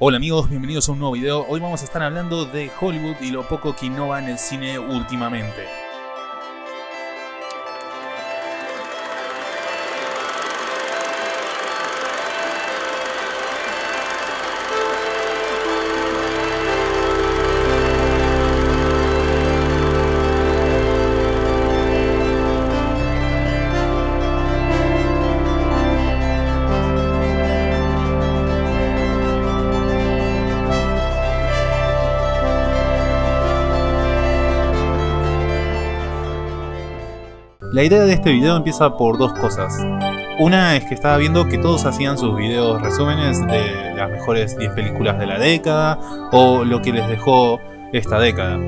Hola amigos, bienvenidos a un nuevo video. Hoy vamos a estar hablando de Hollywood y lo poco que innova en el cine últimamente. La idea de este video empieza por dos cosas. Una es que estaba viendo que todos hacían sus videos resúmenes de las mejores 10 películas de la década o lo que les dejó esta década.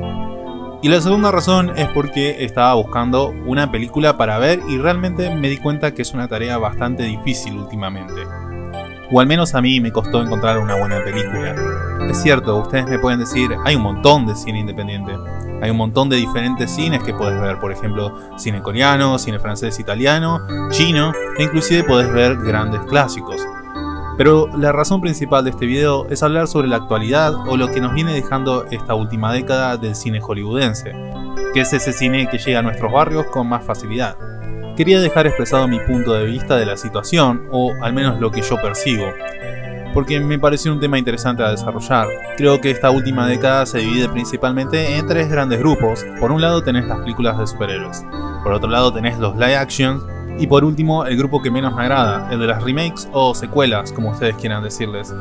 Y la segunda razón es porque estaba buscando una película para ver y realmente me di cuenta que es una tarea bastante difícil últimamente. O al menos a mí me costó encontrar una buena película. Es cierto, ustedes me pueden decir, hay un montón de cine independiente. Hay un montón de diferentes cines que puedes ver, por ejemplo, cine coreano, cine francés, italiano, chino, e inclusive puedes ver grandes clásicos. Pero la razón principal de este video es hablar sobre la actualidad o lo que nos viene dejando esta última década del cine hollywoodense, que es ese cine que llega a nuestros barrios con más facilidad. Quería dejar expresado mi punto de vista de la situación, o al menos lo que yo percibo, porque me pareció un tema interesante a desarrollar. Creo que esta última década se divide principalmente en tres grandes grupos. Por un lado tenés las películas de superhéroes, por otro lado tenés los live action, y por último el grupo que menos me agrada, el de las remakes o secuelas, como ustedes quieran decirles.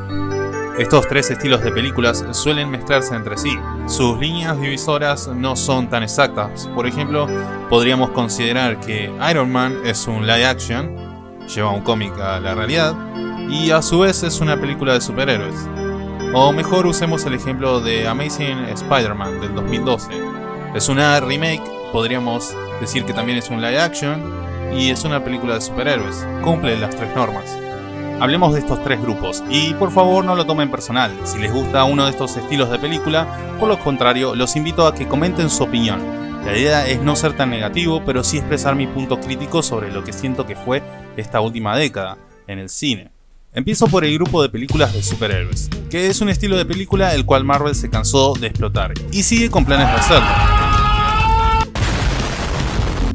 Estos tres estilos de películas suelen mezclarse entre sí. Sus líneas divisoras no son tan exactas. Por ejemplo, podríamos considerar que Iron Man es un live action, lleva un cómic a la realidad, y a su vez es una película de superhéroes. O mejor usemos el ejemplo de Amazing Spider-Man del 2012. Es una remake, podríamos decir que también es un live action, y es una película de superhéroes. Cumple las tres normas. Hablemos de estos tres grupos, y por favor no lo tomen personal, si les gusta uno de estos estilos de película, por lo contrario, los invito a que comenten su opinión. La idea es no ser tan negativo, pero sí expresar mi punto crítico sobre lo que siento que fue esta última década, en el cine. Empiezo por el grupo de películas de superhéroes, que es un estilo de película el cual Marvel se cansó de explotar, y sigue con planes de hacerlo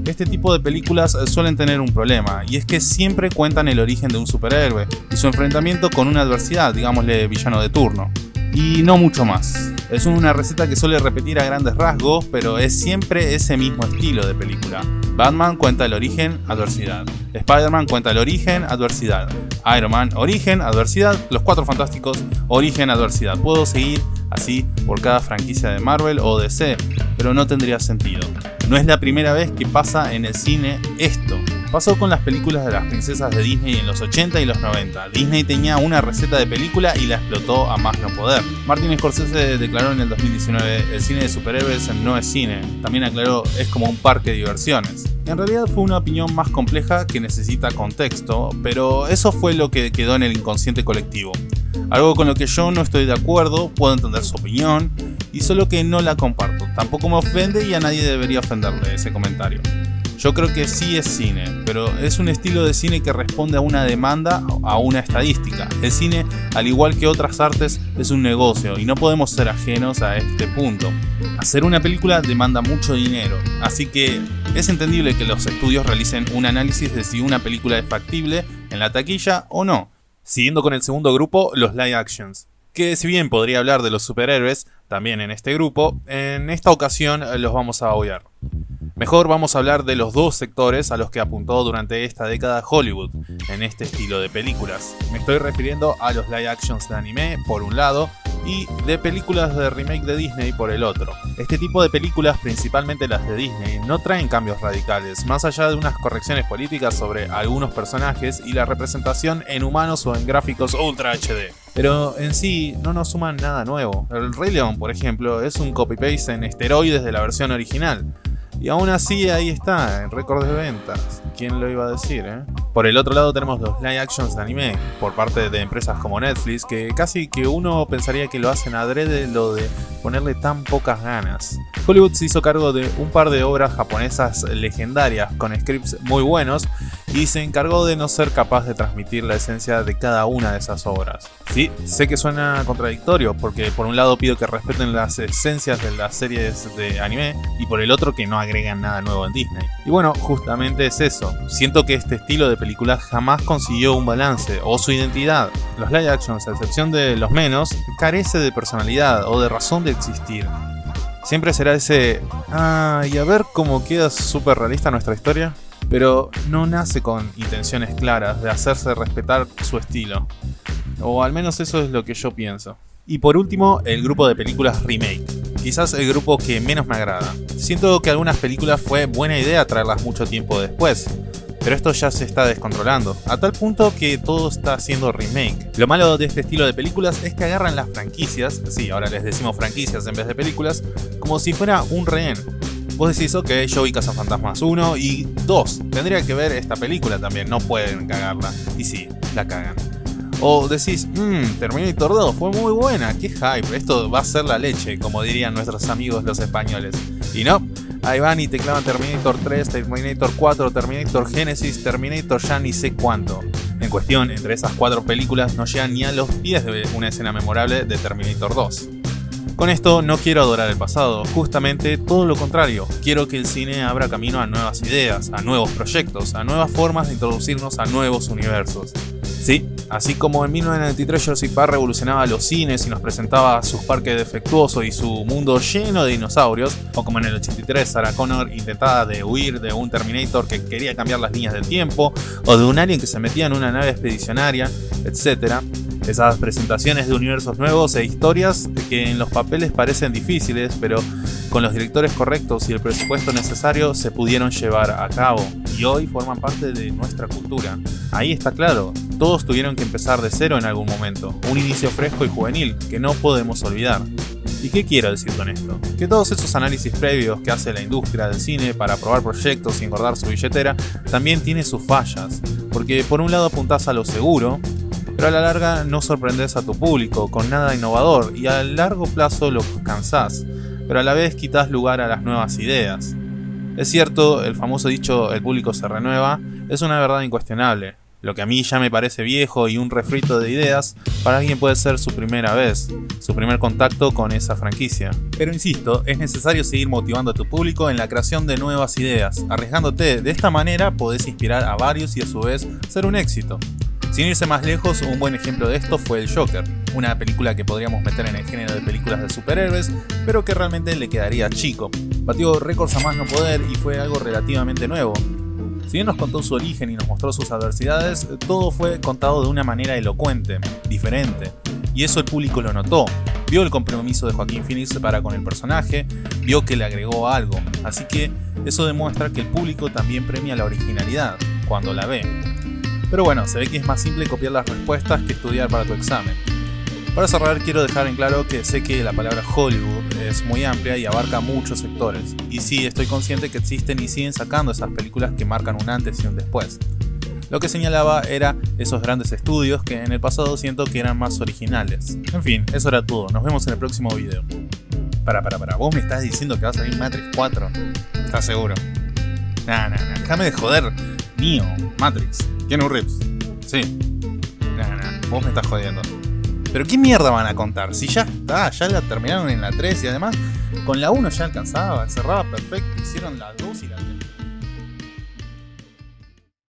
este tipo de películas suelen tener un problema, y es que siempre cuentan el origen de un superhéroe y su enfrentamiento con una adversidad, digámosle villano de turno. Y no mucho más. Es una receta que suele repetir a grandes rasgos, pero es siempre ese mismo estilo de película. Batman cuenta el origen, adversidad. Spider-Man cuenta el origen, adversidad. Iron Man, origen, adversidad. Los Cuatro Fantásticos, origen, adversidad. Puedo seguir así por cada franquicia de Marvel o DC, pero no tendría sentido. No es la primera vez que pasa en el cine esto. Pasó con las películas de las princesas de Disney en los 80 y los 90. Disney tenía una receta de película y la explotó a más no poder. Martin Scorsese declaró en el 2019, el cine de superhéroes no es cine. También aclaró, es como un parque de diversiones. En realidad fue una opinión más compleja que necesita contexto, pero eso fue lo que quedó en el inconsciente colectivo. Algo con lo que yo no estoy de acuerdo, puedo entender su opinión, y solo que no la comparto. Tampoco me ofende y a nadie debería ofenderle ese comentario. Yo creo que sí es cine, pero es un estilo de cine que responde a una demanda, a una estadística. El cine, al igual que otras artes, es un negocio y no podemos ser ajenos a este punto. Hacer una película demanda mucho dinero, así que es entendible que los estudios realicen un análisis de si una película es factible en la taquilla o no. Siguiendo con el segundo grupo, los live actions que si bien podría hablar de los superhéroes, también en este grupo, en esta ocasión los vamos a obviar. Mejor vamos a hablar de los dos sectores a los que apuntó durante esta década Hollywood en este estilo de películas. Me estoy refiriendo a los live actions de anime por un lado y de películas de remake de Disney por el otro. Este tipo de películas, principalmente las de Disney, no traen cambios radicales, más allá de unas correcciones políticas sobre algunos personajes y la representación en humanos o en gráficos Ultra HD. Pero en sí no nos suman nada nuevo. El Rey León, por ejemplo, es un copy-paste en esteroides de la versión original. Y aún así ahí está, en récord de ventas. ¿Quién lo iba a decir, eh? Por el otro lado tenemos los live actions de anime, por parte de empresas como Netflix, que casi que uno pensaría que lo hacen adrede lo de ponerle tan pocas ganas. Hollywood se hizo cargo de un par de obras japonesas legendarias, con scripts muy buenos, y se encargó de no ser capaz de transmitir la esencia de cada una de esas obras. Sí, sé que suena contradictorio, porque por un lado pido que respeten las esencias de las series de anime, y por el otro que no agregan nada nuevo en Disney. Y bueno, justamente es eso. Siento que este estilo de película jamás consiguió un balance o su identidad. Los live actions, a excepción de los menos, carece de personalidad o de razón de existir. Siempre será ese, ah, y a ver cómo queda súper realista nuestra historia pero no nace con intenciones claras de hacerse respetar su estilo. O al menos eso es lo que yo pienso. Y por último, el grupo de películas remake. Quizás el grupo que menos me agrada. Siento que algunas películas fue buena idea traerlas mucho tiempo después, pero esto ya se está descontrolando, a tal punto que todo está haciendo remake. Lo malo de este estilo de películas es que agarran las franquicias, sí, ahora les decimos franquicias en vez de películas, como si fuera un rehén. Vos decís, ok, yo vi Fantasmas 1 y 2. Tendría que ver esta película también, no pueden cagarla. Y sí, la cagan. O decís, mmm, Terminator 2 fue muy buena, qué hype, esto va a ser la leche, como dirían nuestros amigos los españoles. Y no, ahí van y te clavan Terminator 3, Terminator 4, Terminator Genesis, Terminator ya ni sé cuánto. En cuestión, entre esas cuatro películas no llegan ni a los pies de una escena memorable de Terminator 2. Con esto no quiero adorar el pasado, justamente todo lo contrario, quiero que el cine abra camino a nuevas ideas, a nuevos proyectos, a nuevas formas de introducirnos a nuevos universos. Sí, así como en 1993 Jurassic Park revolucionaba los cines y nos presentaba sus parques defectuosos y su mundo lleno de dinosaurios, o como en el 83 Sarah Connor intentaba de huir de un Terminator que quería cambiar las líneas del tiempo, o de un alien que se metía en una nave expedicionaria, etc. Esas presentaciones de universos nuevos e historias que en los papeles parecen difíciles, pero con los directores correctos y el presupuesto necesario se pudieron llevar a cabo y hoy forman parte de nuestra cultura. Ahí está claro, todos tuvieron que empezar de cero en algún momento, un inicio fresco y juvenil que no podemos olvidar. ¿Y qué quiero decir con esto? Que todos esos análisis previos que hace la industria del cine para probar proyectos y engordar su billetera también tiene sus fallas, porque por un lado apuntás a lo seguro, pero a la larga no sorprendes a tu público con nada innovador y a largo plazo lo cansás, pero a la vez quitas lugar a las nuevas ideas. Es cierto, el famoso dicho el público se renueva es una verdad incuestionable. Lo que a mí ya me parece viejo y un refrito de ideas, para alguien puede ser su primera vez, su primer contacto con esa franquicia. Pero insisto, es necesario seguir motivando a tu público en la creación de nuevas ideas, arriesgándote. De esta manera podés inspirar a varios y a su vez ser un éxito. Sin irse más lejos, un buen ejemplo de esto fue El Joker, una película que podríamos meter en el género de películas de superhéroes, pero que realmente le quedaría chico. Batió récords a más no poder y fue algo relativamente nuevo. Si bien nos contó su origen y nos mostró sus adversidades, todo fue contado de una manera elocuente, diferente, y eso el público lo notó. Vio el compromiso de Joaquín Phoenix para con el personaje, vio que le agregó algo, así que eso demuestra que el público también premia la originalidad cuando la ve. Pero bueno, se ve que es más simple copiar las respuestas que estudiar para tu examen. Para cerrar, quiero dejar en claro que sé que la palabra Hollywood es muy amplia y abarca muchos sectores. Y sí, estoy consciente que existen y siguen sacando esas películas que marcan un antes y un después. Lo que señalaba era esos grandes estudios que en el pasado siento que eran más originales. En fin, eso era todo. Nos vemos en el próximo video. Para, para, para. ¿Vos me estás diciendo que va a salir Matrix 4? ¿Estás seguro? Nah, nah, nah. Déjame de joder. Mío, Matrix. Keanu Reeves. Sí. Nah, nah. Vos me estás jodiendo. Pero ¿qué mierda van a contar? Si ya está, ya la terminaron en la 3 y además con la 1 ya alcanzaba, cerraba perfecto, hicieron la 2 y la 3.